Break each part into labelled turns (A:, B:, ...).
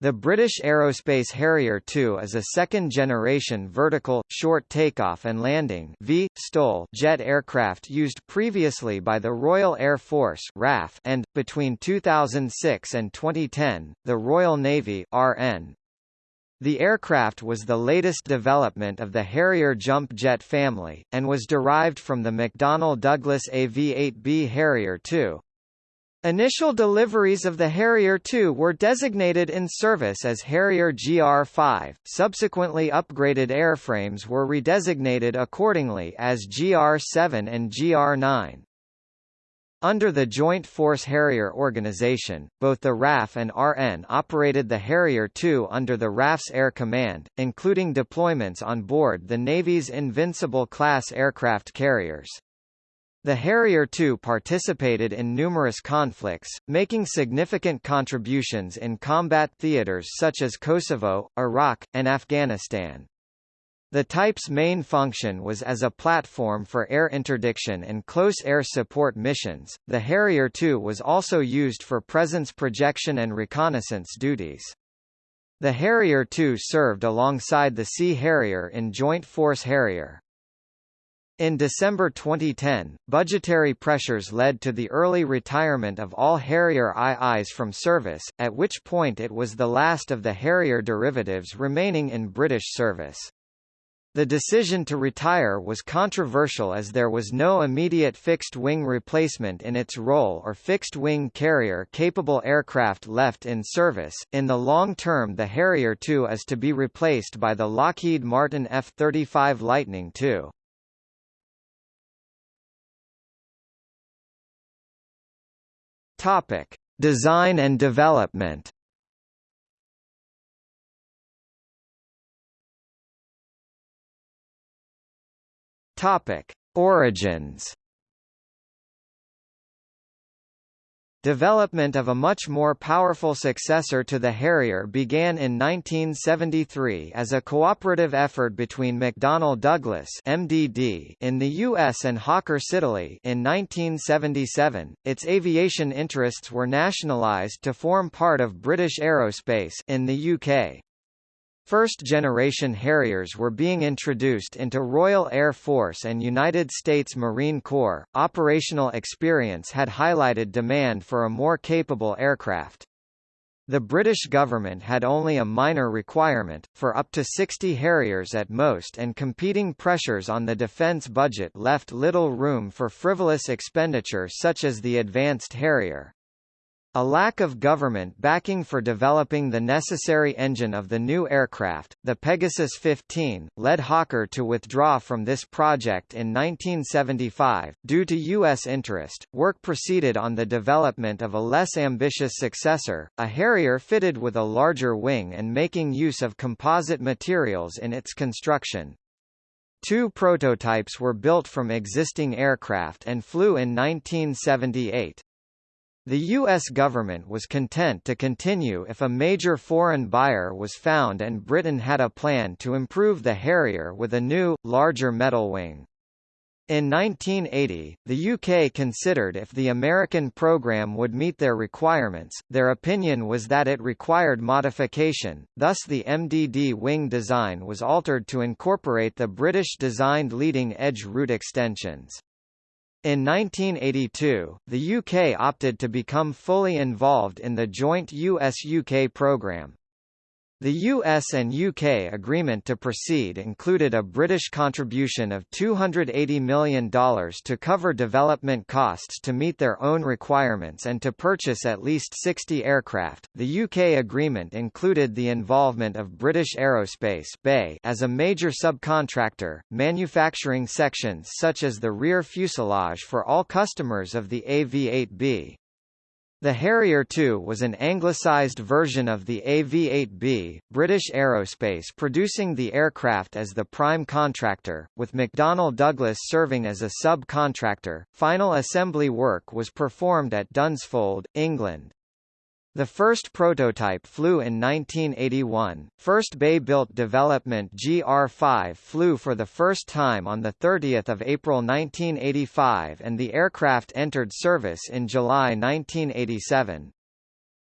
A: The British Aerospace Harrier II is a second-generation vertical, short takeoff and landing v. STOL jet aircraft used previously by the Royal Air Force RAF and, between 2006 and 2010, the Royal Navy RN. The aircraft was the latest development of the Harrier jump jet family, and was derived from the McDonnell Douglas AV-8B Harrier II. Initial deliveries of the Harrier II were designated in service as Harrier GR5, subsequently upgraded airframes were redesignated accordingly as GR7 and GR9. Under the Joint Force Harrier organization, both the RAF and RN operated the Harrier II under the RAF's Air Command, including deployments on board the Navy's Invincible-class aircraft carriers. The Harrier II participated in numerous conflicts, making significant contributions in combat theaters such as Kosovo, Iraq, and Afghanistan. The type's main function was as a platform for air interdiction and close air support missions. The Harrier II was also used for presence projection and reconnaissance duties. The Harrier II served alongside the Sea Harrier in Joint Force Harrier. In December 2010, budgetary pressures led to the early retirement of all Harrier IIs from service, at which point it was the last of the Harrier derivatives remaining in British service. The decision to retire was controversial as there was no immediate fixed-wing replacement in its role or fixed-wing carrier-capable aircraft left in service. In the long term the Harrier II is to be replaced by the Lockheed Martin F-35 Lightning II. Topic: Design and development. Topic: Origins. Development of a much more powerful successor to the Harrier began in 1973 as a cooperative effort between McDonnell Douglas (MDD) in the US and Hawker Siddeley in 1977. Its aviation interests were nationalized to form part of British Aerospace in the UK. First-generation Harriers were being introduced into Royal Air Force and United States Marine Corps. Operational experience had highlighted demand for a more capable aircraft. The British government had only a minor requirement, for up to 60 Harriers at most and competing pressures on the defence budget left little room for frivolous expenditure such as the Advanced Harrier. A lack of government backing for developing the necessary engine of the new aircraft, the Pegasus 15, led Hawker to withdraw from this project in 1975. Due to U.S. interest, work proceeded on the development of a less ambitious successor, a Harrier fitted with a larger wing and making use of composite materials in its construction. Two prototypes were built from existing aircraft and flew in 1978. The U.S. government was content to continue if a major foreign buyer was found and Britain had a plan to improve the Harrier with a new, larger metal wing. In 1980, the UK considered if the American program would meet their requirements, their opinion was that it required modification, thus the MDD wing design was altered to incorporate the British-designed leading-edge root extensions. In 1982, the UK opted to become fully involved in the joint US-UK programme. The US and UK agreement to proceed included a British contribution of $280 million to cover development costs to meet their own requirements and to purchase at least 60 aircraft. The UK agreement included the involvement of British Aerospace (BAE) as a major subcontractor, manufacturing sections such as the rear fuselage for all customers of the AV-8B. The Harrier II was an anglicised version of the AV-8B, British Aerospace producing the aircraft as the prime contractor, with McDonnell Douglas serving as a sub-contractor. Final assembly work was performed at Dunsfold, England. The first prototype flew in 1981. First BAe-built development GR5 flew for the first time on the 30th of April 1985 and the aircraft entered service in July 1987.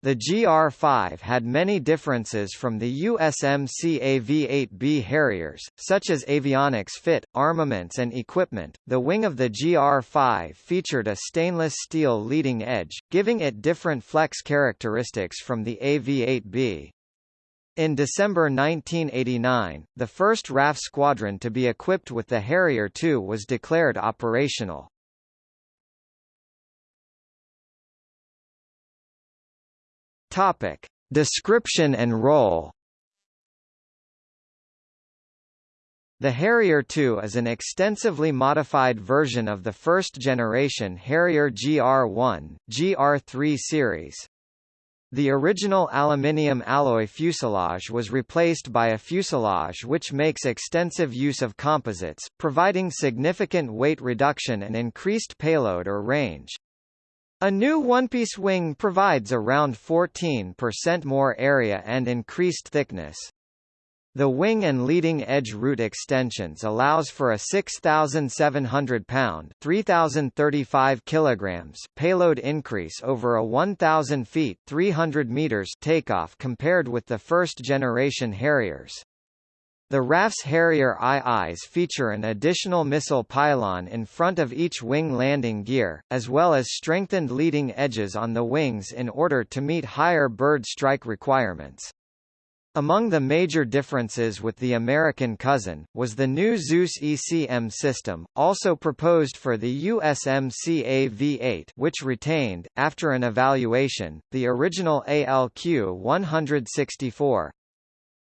A: The GR-5 had many differences from the USMC AV-8B Harriers, such as avionics fit, armaments and equipment. The wing of the GR-5 featured a stainless steel leading edge, giving it different flex characteristics from the AV-8B. In December 1989, the first RAF squadron to be equipped with the Harrier II was declared operational. Topic: Description and role. The Harrier II is an extensively modified version of the first-generation Harrier GR1, GR3 series. The original aluminium alloy fuselage was replaced by a fuselage which makes extensive use of composites, providing significant weight reduction and increased payload or range. A new one-piece wing provides around 14% more area and increased thickness. The wing and leading edge root extensions allows for a 6,700 pound 3,035 kilograms payload increase over a 1,000 feet 300 meters takeoff compared with the first generation Harriers. The RAF's Harrier IIs feature an additional missile pylon in front of each wing landing gear, as well as strengthened leading edges on the wings in order to meet higher bird strike requirements. Among the major differences with the American cousin, was the new Zeus ECM system, also proposed for the USMC AV-8 which retained, after an evaluation, the original ALQ-164.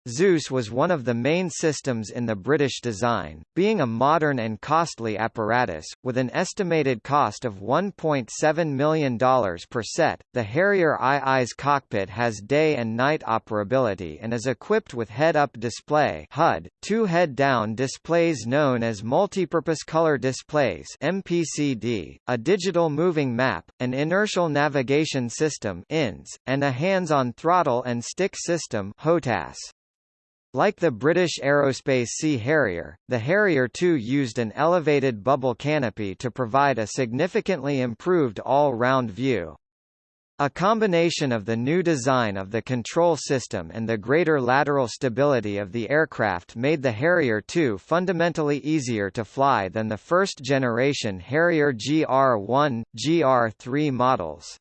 A: Zeus was one of the main systems in the British design, being a modern and costly apparatus, with an estimated cost of $1.7 million per set. The Harrier II's cockpit has day and night operability and is equipped with head-up display HUD, two head-down displays known as multipurpose color displays MPCD, a digital moving map, an inertial navigation system INS, and a hands-on throttle and stick system HOTAS. Like the British Aerospace Sea Harrier, the Harrier II used an elevated bubble canopy to provide a significantly improved all-round view. A combination of the new design of the control system and the greater lateral stability of the aircraft made the Harrier II fundamentally easier to fly than the first-generation Harrier GR1, GR3 models.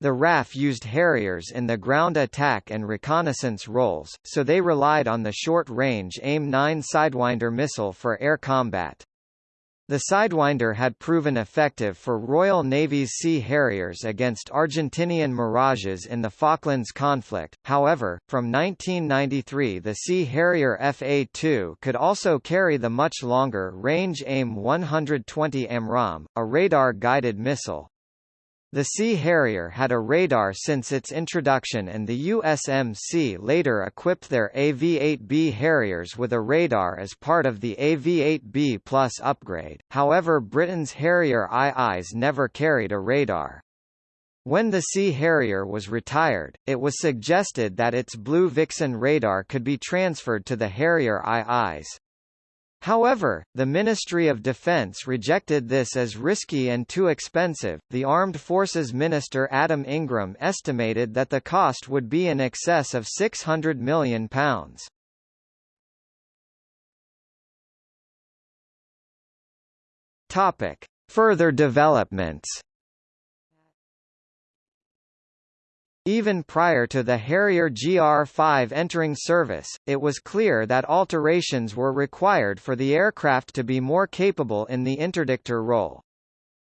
A: The RAF used Harriers in the ground attack and reconnaissance roles, so they relied on the short-range AIM-9 Sidewinder missile for air combat. The Sidewinder had proven effective for Royal Navy's Sea Harriers against Argentinian Mirages in the Falklands conflict, however, from 1993 the Sea Harrier FA-2 could also carry the much longer-range AIM-120 AMRAAM, a radar-guided missile. The Sea Harrier had a radar since its introduction and the USMC later equipped their AV-8B Harriers with a radar as part of the AV-8B Plus upgrade, however Britain's Harrier IIs never carried a radar. When the Sea Harrier was retired, it was suggested that its Blue Vixen radar could be transferred to the Harrier IIs. However, the Ministry of Defense rejected this as risky and too expensive. The Armed Forces Minister Adam Ingram estimated that the cost would be in excess of £600 million. Topic: Further developments. Even prior to the Harrier GR5 entering service, it was clear that alterations were required for the aircraft to be more capable in the interdictor role.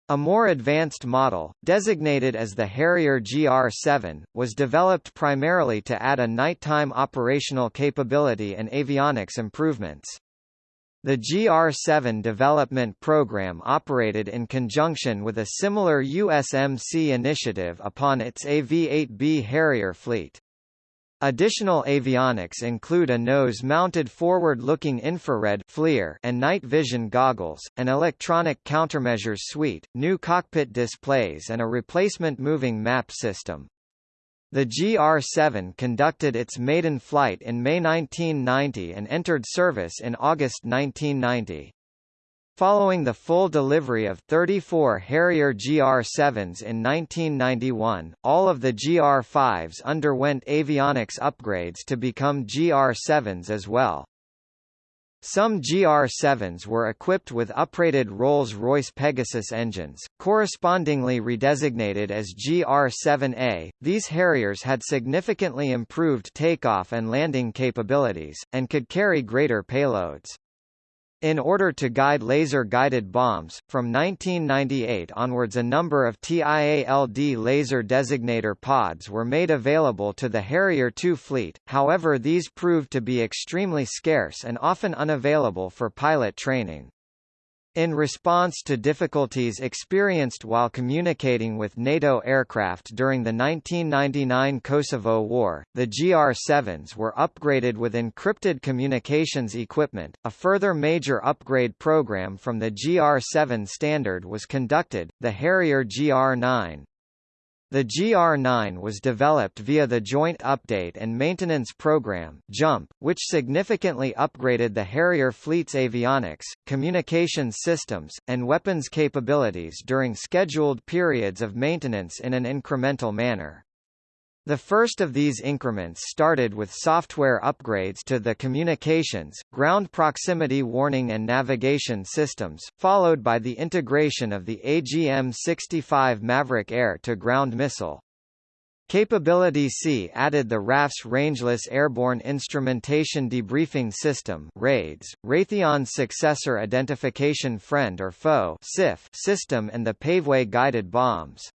A: A more advanced model, designated as the Harrier GR7, was developed primarily to add a nighttime operational capability and avionics improvements. The GR-7 development program operated in conjunction with a similar USMC initiative upon its AV-8B Harrier fleet. Additional avionics include a nose-mounted forward-looking infrared FLIR and night vision goggles, an electronic countermeasures suite, new cockpit displays and a replacement moving map system. The GR-7 conducted its maiden flight in May 1990 and entered service in August 1990. Following the full delivery of 34 Harrier GR7s in 1991, all of the GR5s underwent avionics upgrades to become GR7s as well. Some GR7s were equipped with uprated Rolls-Royce Pegasus engines, correspondingly redesignated as GR7A. These Harriers had significantly improved takeoff and landing capabilities, and could carry greater payloads. In order to guide laser-guided bombs, from 1998 onwards a number of TIALD laser designator pods were made available to the Harrier II fleet, however these proved to be extremely scarce and often unavailable for pilot training. In response to difficulties experienced while communicating with NATO aircraft during the 1999 Kosovo War, the GR-7s were upgraded with encrypted communications equipment. A further major upgrade program from the GR-7 standard was conducted, the Harrier GR-9. The GR9 was developed via the Joint Update and Maintenance Program JUMP, which significantly upgraded the Harrier fleet's avionics, communications systems, and weapons capabilities during scheduled periods of maintenance in an incremental manner. The first of these increments started with software upgrades to the communications, ground proximity warning and navigation systems, followed by the integration of the AGM-65 Maverick air-to-ground missile. Capability C added the RAF's Rangeless Airborne Instrumentation Debriefing System RAIDS, Raytheon's successor Identification Friend or Foe system and the Paveway guided bombs.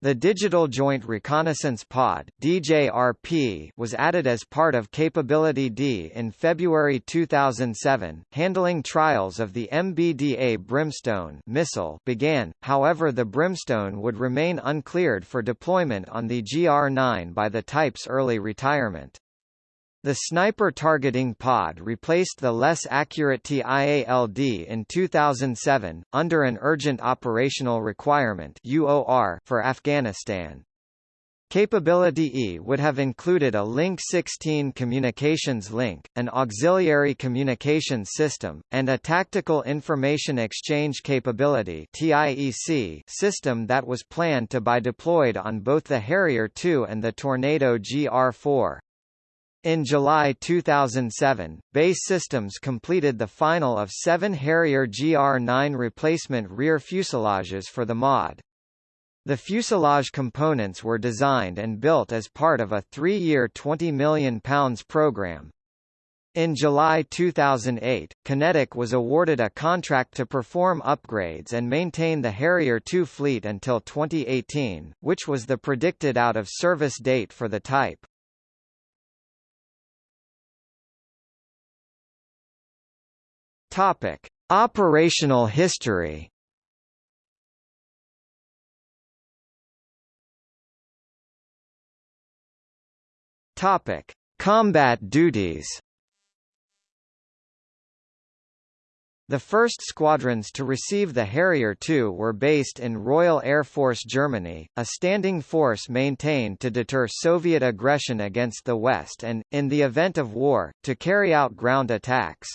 A: The Digital Joint Reconnaissance Pod DJRP was added as part of Capability D in February 2007. Handling trials of the MBDA Brimstone missile began, however the Brimstone would remain uncleared for deployment on the GR-9 by the type's early retirement. The sniper targeting pod replaced the less accurate TIALD in 2007, under an Urgent Operational Requirement for Afghanistan. Capability E would have included a Link 16 communications link, an auxiliary communications system, and a Tactical Information Exchange Capability system that was planned to be deployed on both the Harrier II and the Tornado GR4. In July 2007, BAE Systems completed the final of seven Harrier GR9 replacement rear fuselages for the mod. The fuselage components were designed and built as part of a three-year £20 million program. In July 2008, QinetiQ was awarded a contract to perform upgrades and maintain the Harrier II fleet until 2018, which was the predicted out-of-service date for the type. Topic: Operational history. Topic: Combat duties. The first squadrons to receive the Harrier II were based in Royal Air Force Germany, a standing force maintained to deter Soviet aggression against the West and, in the event of war, to carry out ground attacks.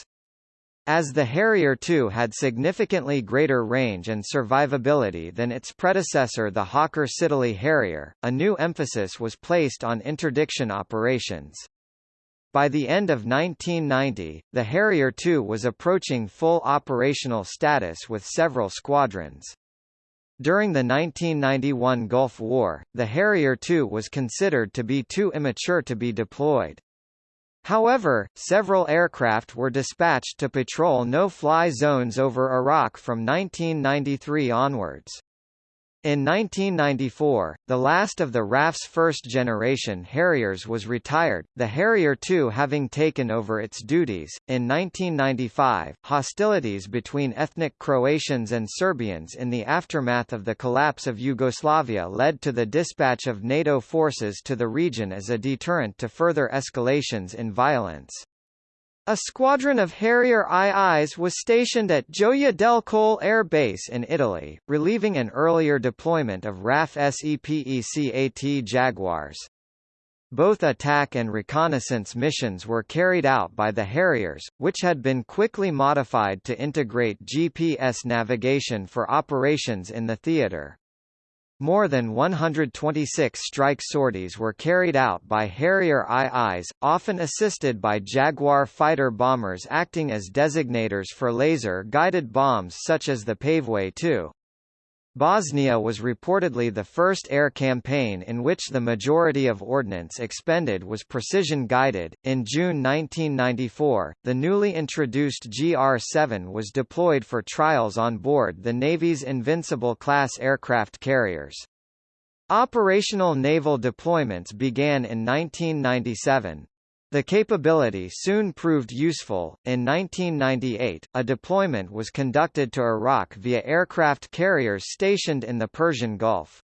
A: As the Harrier II had significantly greater range and survivability than its predecessor the Hawker Siddeley Harrier, a new emphasis was placed on interdiction operations. By the end of 1990, the Harrier II was approaching full operational status with several squadrons. During the 1991 Gulf War, the Harrier II was considered to be too immature to be deployed. However, several aircraft were dispatched to patrol no-fly zones over Iraq from 1993 onwards. In 1994, the last of the RAF's first-generation Harriers was retired, the Harrier II having taken over its duties. In 1995, hostilities between ethnic Croatians and Serbians in the aftermath of the collapse of Yugoslavia led to the dispatch of NATO forces to the region as a deterrent to further escalations in violence. A squadron of Harrier IIs was stationed at Gioia del Colle Air Base in Italy, relieving an earlier deployment of RAF SEPECAT Jaguars. Both attack and reconnaissance missions were carried out by the Harriers, which had been quickly modified to integrate GPS navigation for operations in the theater. More than 126 strike sorties were carried out by Harrier IIs, often assisted by Jaguar fighter bombers acting as designators for laser-guided bombs such as the Paveway 2. Bosnia was reportedly the first air campaign in which the majority of ordnance expended was precision-guided. In June 1994, the newly introduced GR-7 was deployed for trials on board the Navy's Invincible-class aircraft carriers. Operational naval deployments began in 1997, the capability soon proved useful. In 1998, a deployment was conducted to Iraq via aircraft carriers stationed in the Persian Gulf.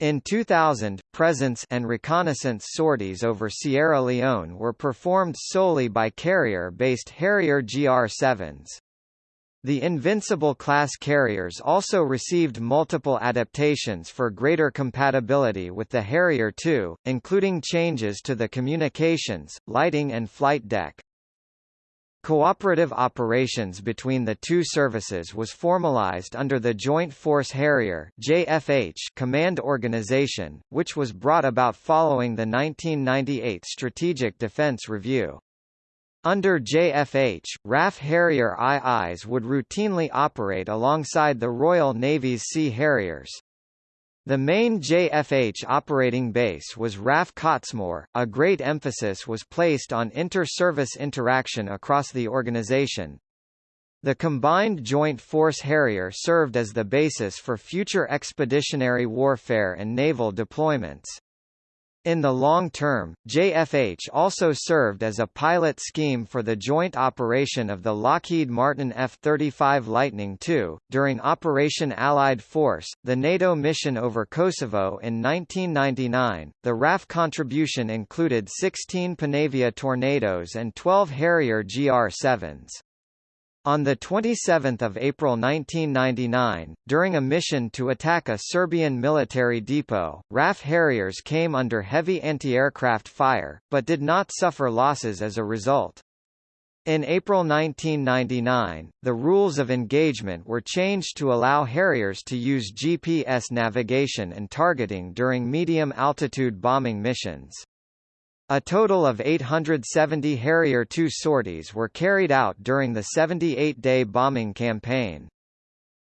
A: In 2000, presence and reconnaissance sorties over Sierra Leone were performed solely by carrier-based Harrier GR-7s. The Invincible-class carriers also received multiple adaptations for greater compatibility with the Harrier II, including changes to the communications, lighting and flight deck. Cooperative operations between the two services was formalized under the Joint Force Harrier JFH command organization, which was brought about following the 1998 Strategic Defense Review. Under JFH, RAF Harrier IIs would routinely operate alongside the Royal Navy's Sea Harriers. The main JFH operating base was RAF Cottesmore. A great emphasis was placed on inter-service interaction across the organization. The combined Joint Force Harrier served as the basis for future expeditionary warfare and naval deployments. In the long term, JFH also served as a pilot scheme for the joint operation of the Lockheed Martin F-35 Lightning II. During Operation Allied Force, the NATO mission over Kosovo in 1999, the RAF contribution included 16 Panavia Tornadoes and 12 Harrier GR-7s. On 27 April 1999, during a mission to attack a Serbian military depot, RAF Harriers came under heavy anti-aircraft fire, but did not suffer losses as a result. In April 1999, the rules of engagement were changed to allow Harriers to use GPS navigation and targeting during medium-altitude bombing missions. A total of 870 Harrier II sorties were carried out during the 78-day bombing campaign.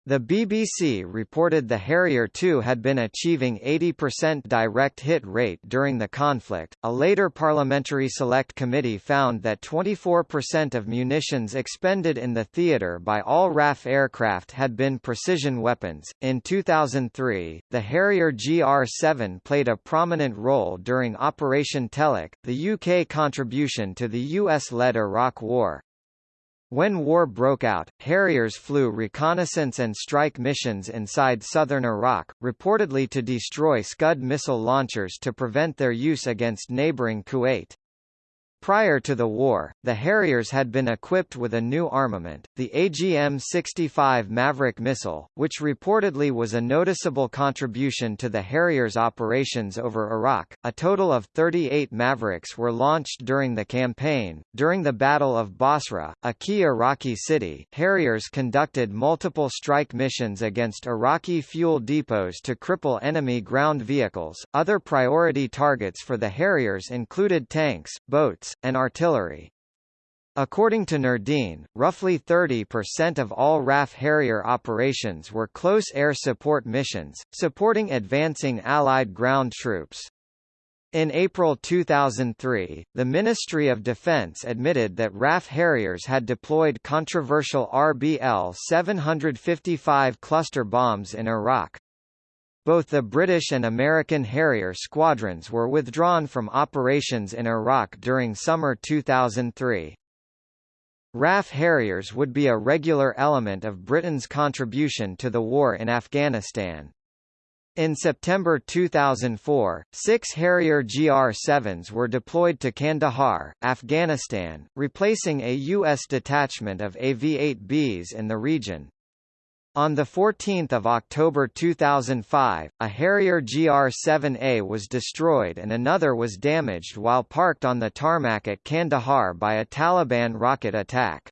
A: The BBC reported the Harrier II had been achieving 80% direct hit rate during the conflict. A later Parliamentary Select Committee found that 24% of munitions expended in the theatre by all RAF aircraft had been precision weapons. In 2003, the Harrier GR 7 played a prominent role during Operation Telic, the UK contribution to the US led Iraq War. When war broke out, Harriers flew reconnaissance and strike missions inside southern Iraq, reportedly to destroy Scud missile launchers to prevent their use against neighboring Kuwait. Prior to the war, the Harriers had been equipped with a new armament, the AGM-65 Maverick missile, which reportedly was a noticeable contribution to the Harriers' operations over Iraq. A total of 38 Mavericks were launched during the campaign. During the Battle of Basra, a key Iraqi city, Harriers conducted multiple strike missions against Iraqi fuel depots to cripple enemy ground vehicles. Other priority targets for the Harriers included tanks, boats, and artillery. According to Nordeen, roughly 30% of all RAF Harrier operations were close air support missions, supporting advancing Allied ground troops. In April 2003, the Ministry of Defense admitted that RAF Harriers had deployed controversial RBL-755 cluster bombs in Iraq. Both the British and American Harrier squadrons were withdrawn from operations in Iraq during summer 2003. RAF Harriers would be a regular element of Britain's contribution to the war in Afghanistan. In September 2004, six Harrier GR-7s were deployed to Kandahar, Afghanistan, replacing a U.S. detachment of AV-8Bs in the region. On 14 October 2005, a Harrier GR-7A was destroyed and another was damaged while parked on the tarmac at Kandahar by a Taliban rocket attack.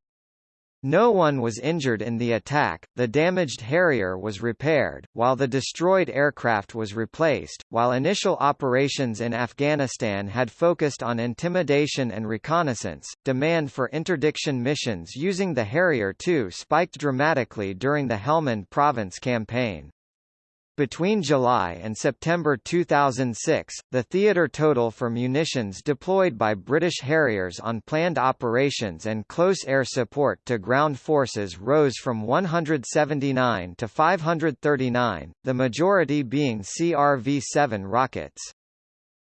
A: No one was injured in the attack, the damaged Harrier was repaired, while the destroyed aircraft was replaced. While initial operations in Afghanistan had focused on intimidation and reconnaissance, demand for interdiction missions using the Harrier II spiked dramatically during the Helmand Province campaign. Between July and September 2006, the theater total for munitions deployed by British Harriers on planned operations and close air support to ground forces rose from 179 to 539, the majority being CRV-7 rockets.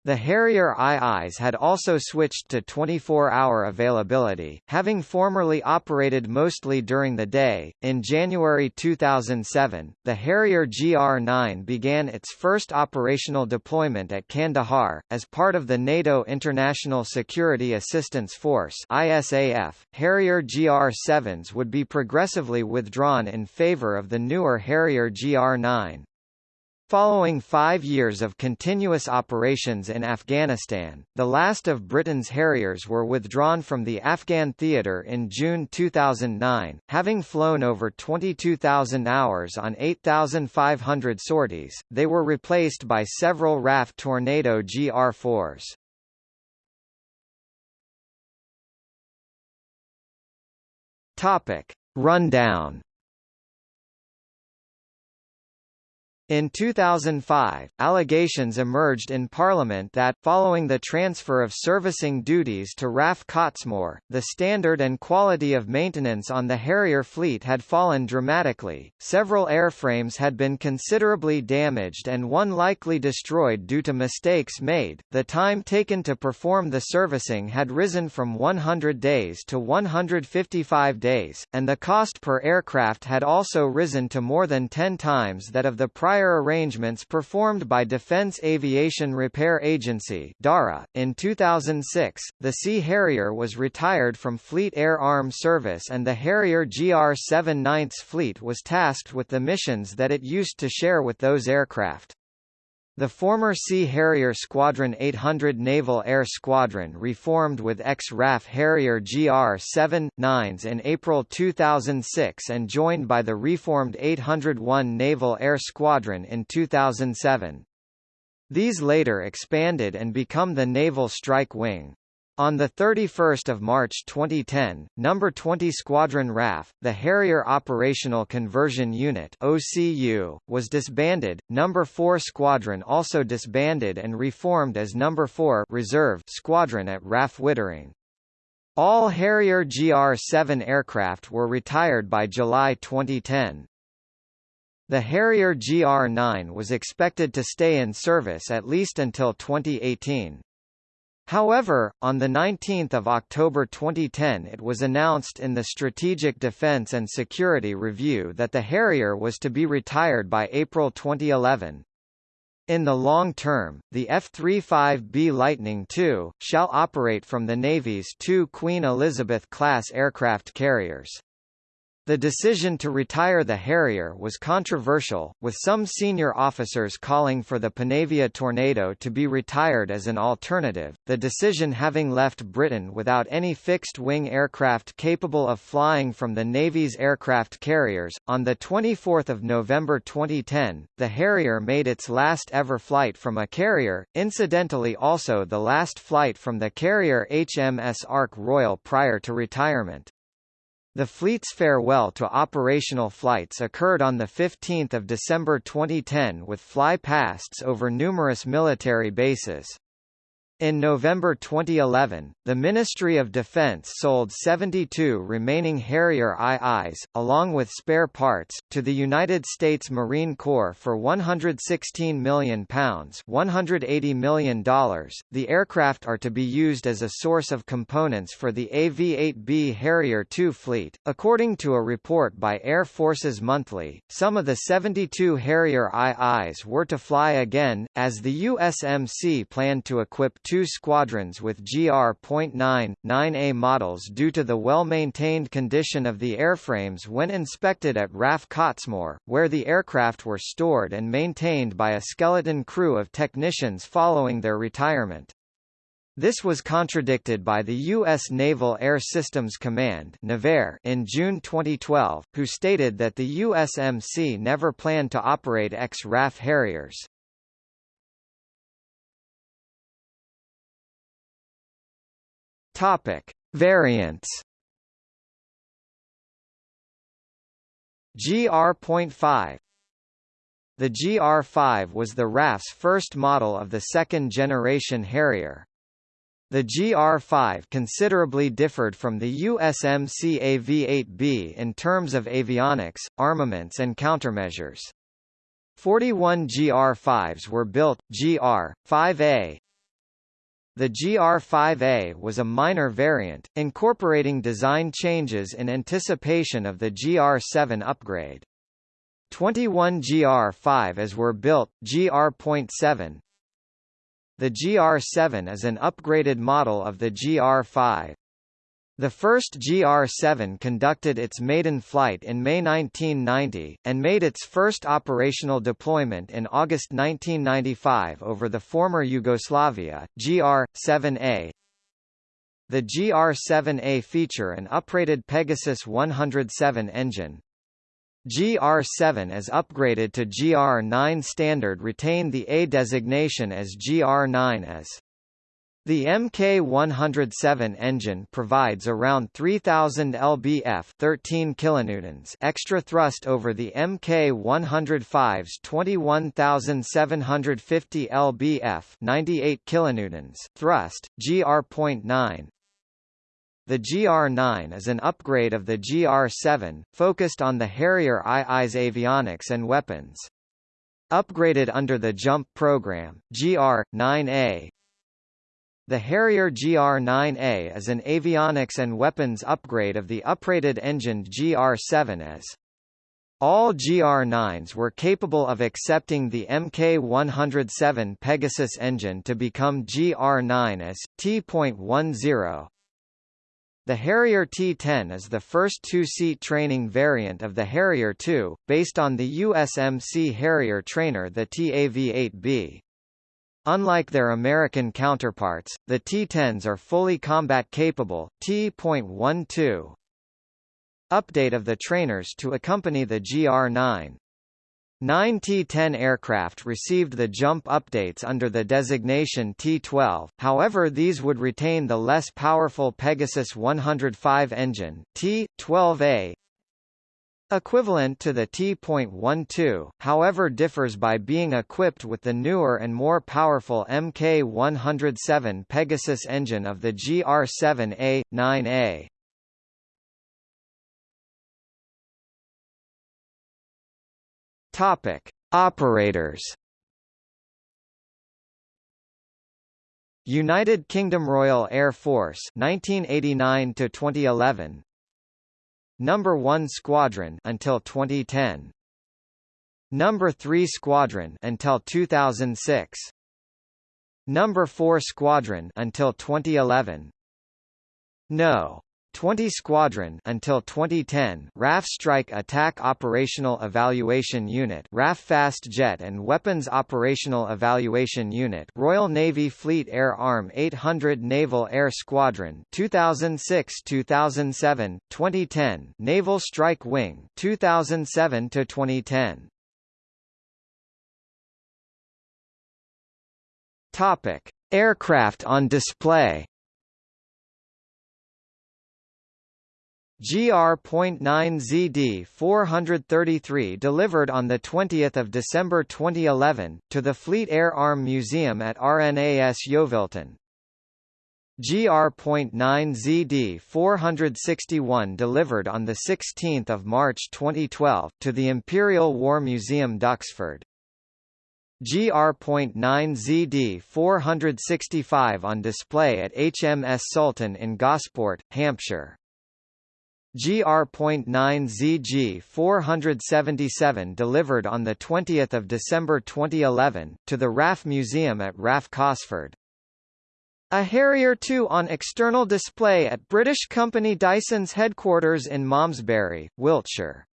A: The Harrier IIs had also switched to 24-hour availability, having formerly operated mostly during the day. In January 2007, the Harrier GR9 began its first operational deployment at Kandahar as part of the NATO International Security Assistance Force (ISAF). Harrier GR7s would be progressively withdrawn in favor of the newer Harrier GR9. Following five years of continuous operations in Afghanistan, the last of Britain's Harriers were withdrawn from the Afghan theatre in June 2009, having flown over 22,000 hours on 8,500 sorties, they were replaced by several RAF Tornado GR4s. Topic. Rundown In 2005, allegations emerged in Parliament that, following the transfer of servicing duties to RAF Cottesmore, the standard and quality of maintenance on the Harrier fleet had fallen dramatically, several airframes had been considerably damaged and one likely destroyed due to mistakes made, the time taken to perform the servicing had risen from 100 days to 155 days, and the cost per aircraft had also risen to more than 10 times that of the prior arrangements performed by Defense Aviation Repair Agency DARA. .In 2006, the Sea Harrier was retired from Fleet Air Arm Service and the Harrier GR-7 9th Fleet was tasked with the missions that it used to share with those aircraft. The former Sea Harrier Squadron 800 Naval Air Squadron reformed with ex-RAF Harrier GR-7, 9s in April 2006 and joined by the reformed 801 Naval Air Squadron in 2007. These later expanded and become the Naval Strike Wing. On 31 March 2010, No. 20 Squadron RAF, the Harrier Operational Conversion Unit OCU, was disbanded, No. 4 Squadron also disbanded and reformed as No. 4 Reserve Squadron at RAF Wittering. All Harrier GR-7 aircraft were retired by July 2010. The Harrier GR-9 was expected to stay in service at least until 2018. However, on 19 October 2010 it was announced in the Strategic Defense and Security Review that the Harrier was to be retired by April 2011. In the long term, the F-35B Lightning II, shall operate from the Navy's two Queen Elizabeth-class aircraft carriers. The decision to retire the Harrier was controversial, with some senior officers calling for the Panavia Tornado to be retired as an alternative, the decision having left Britain without any fixed-wing aircraft capable of flying from the Navy's aircraft carriers. On 24 November 2010, the Harrier made its last ever flight from a carrier, incidentally also the last flight from the carrier HMS Ark Royal prior to retirement. The fleet's farewell to operational flights occurred on 15 December 2010 with fly-pasts over numerous military bases. In November 2011, the Ministry of Defense sold 72 remaining Harrier IIs, along with spare parts, to the United States Marine Corps for £116 million $180 million. The aircraft are to be used as a source of components for the AV-8B Harrier II fleet. According to a report by Air Forces Monthly, some of the 72 Harrier IIs were to fly again, as the USMC planned to equip two squadrons with GR.9, 9A models due to the well-maintained condition of the airframes when inspected at RAF Cottesmore, where the aircraft were stored and maintained by a skeleton crew of technicians following their retirement. This was contradicted by the U.S. Naval Air Systems Command in June 2012, who stated that the USMC never planned to operate ex-RAF Harriers. Topic: Variants. GR.5 The GR5 was the RAF's first model of the second-generation Harrier. The GR-5 considerably differed from the USMC AV-8B in terms of avionics, armaments and countermeasures. 41 GR-5s were built, GR-5A. The GR-5A was a minor variant, incorporating design changes in anticipation of the GR-7 upgrade. 21 GR-5As were built, GR.7, the GR7 is an upgraded model of the GR5. The first GR-7 conducted its maiden flight in May 1990, and made its first operational deployment in August 1995 over the former Yugoslavia, GR-7A. The GR-7A feature an uprated Pegasus 107 engine, GR7 as upgraded to GR9 standard retained the A designation as GR9 as. The Mk107 engine provides around 3000 lbf 13 kilonewtons extra thrust over the Mk105's 21750 lbf 98 kilonewtons thrust. GR.9 the GR9 is an upgrade of the GR7, focused on the Harrier II's avionics and weapons. Upgraded under the JUMP program, GR-9A The Harrier GR-9A is an avionics and weapons upgrade of the uprated engined GR-7 as all GR9s were capable of accepting the Mk107 Pegasus engine to become GR9 as T.10. The Harrier T-10 is the first two-seat training variant of the Harrier II, based on the USMC Harrier trainer the TAV-8B. Unlike their American counterparts, the T-10s are fully combat-capable, T.12. Update of the trainers to accompany the GR-9 Nine T-10 aircraft received the jump updates under the designation T-12, however these would retain the less powerful Pegasus 105 engine, T-12A, equivalent to the T.12, however differs by being equipped with the newer and more powerful Mk107 Pegasus engine of the GR-7A, 9A. Topic: Operators. United Kingdom Royal Air Force 1989 to 2011 Number 1 Squadron until 2010 Number 3 Squadron until 2006 Number 4 Squadron until 2011 No 20 Squadron until 2010 RAF Strike Attack Operational Evaluation Unit RAF Fast Jet and Weapons Operational Evaluation Unit Royal Navy Fleet Air Arm 800 Naval Air Squadron 2006-2007 2010 Naval Strike Wing 2007 to 2010 Topic Aircraft on display GR.9ZD 433 delivered on 20 December 2011, to the Fleet Air Arm Museum at RNAS Yeovilton. GR.9ZD 461 delivered on 16 March 2012, to the Imperial War Museum Duxford. GR.9ZD 465 on display at HMS Sultan in Gosport, Hampshire. GR.9ZG 477 delivered on 20 December 2011, to the RAF Museum at RAF Cosford. A Harrier 2 on external display at British company Dyson's headquarters in Malmesbury, Wiltshire.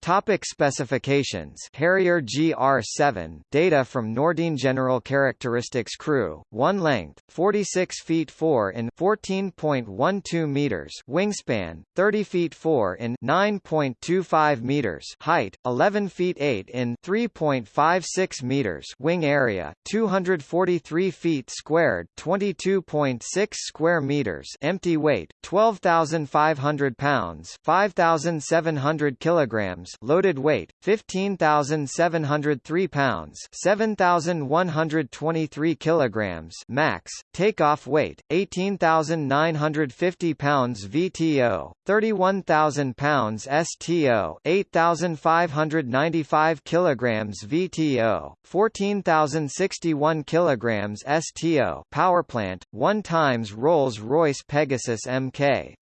A: Topic specifications. Harrier GR7 data from Nordeen General Characteristics Crew. 1 length 46 feet 4 in 14.12 meters. Wingspan 30 feet 4 in 9.25 meters. Height 11 feet 8 in 3.56 meters. Wing area 243 feet squared 22.6 square meters. Empty weight 12500 pounds 5700 kilograms loaded weight 15703 pounds 7123 kilograms max takeoff weight 18950 pounds VTO 31000 pounds STO 8595 kilograms VTO 14061 kilograms STO power plant 1 times Rolls-Royce Pegasus Mk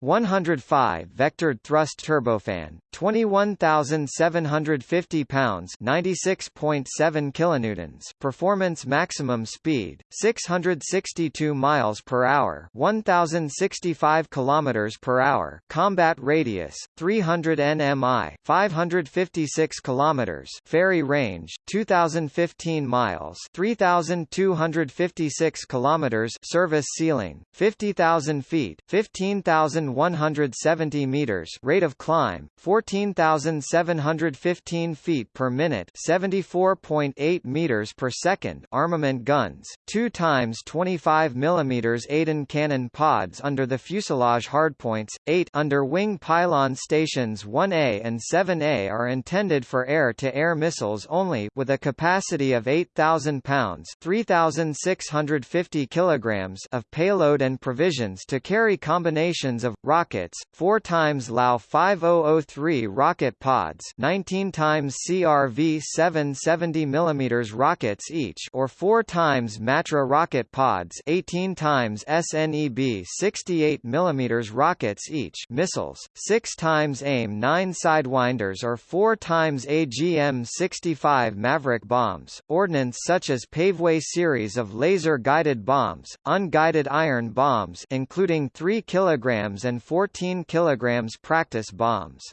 A: 105 vectored thrust turbofan, 21,750 pounds, 96.7 kilonewtons. Performance maximum speed 662 miles per hour, 1,065 kilometers per hour. Combat radius 300 nmi, 556 kilometers. Ferry range 2015 miles, 3,256 kilometers. Service ceiling 50,000 feet, 15,000 170 meters rate of climb 14,715 feet per minute 74.8 meters per second armament guns 2 times 25 mm Aden cannon pods under the fuselage hardpoints 8 under wing pylon stations 1A and 7A are intended for air-to-air -air missiles only with a capacity of 8,000 pounds 3,650 kilograms of payload and provisions to carry combinations of rockets, 4 times LAU 5003 rocket pods, 19 times CRV 770 mm rockets each, or 4 times Matra rocket pods, 18 times SNEB 68 mm rockets each, missiles, 6 times AIM 9 sidewinders, or 4 times AGM 65 Maverick bombs, ordnance such as Paveway series of laser-guided bombs, unguided iron bombs, including 3 kilograms and 14 kilograms practice bombs.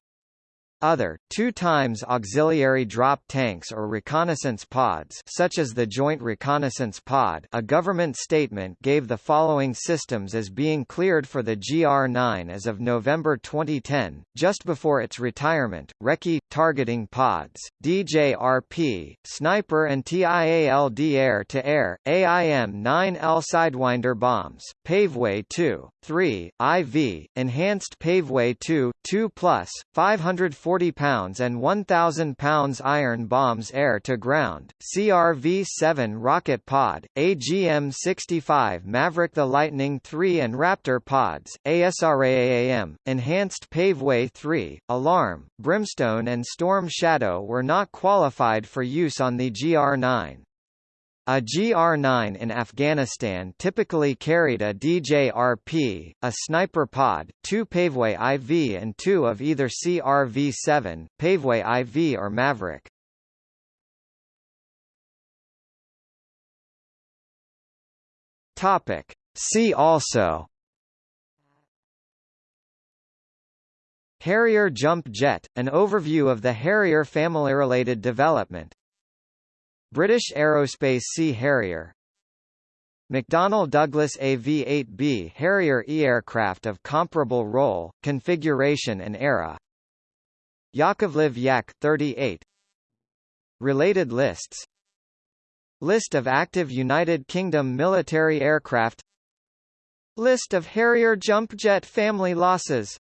A: Other, two times auxiliary drop tanks or reconnaissance pods such as the Joint Reconnaissance Pod a government statement gave the following systems as being cleared for the GR-9 as of November 2010, just before its retirement, Recce, targeting pods, DJRP, Sniper and TIALD air-to-air, AIM-9L Sidewinder bombs, Paveway 2, 3, IV, Enhanced Paveway 2, 2 plus, 540 40 pounds and 1,000 pounds iron bombs air-to-ground, CRV-7 rocket pod, AGM-65 Maverick the Litening III and Raptor pods, ASRAAM, Enhanced Paveway 3, Alarm, Brimstone and Storm Shadow were not qualified for use on the GR-9. A GR-9 in Afghanistan typically carried a DJRP, a sniper pod, two Paveway IV and two of either CRV-7, Paveway IV or Maverick. Topic. See also Harrier jump jet, an overview of the Harrier family-related development British Aerospace Sea Harrier. McDonnell Douglas AV-8B Harrier E aircraft of comparable role, configuration and era. Yakovlev Yak 38 Related lists. List of active United Kingdom military aircraft. List of Harrier jump jet family losses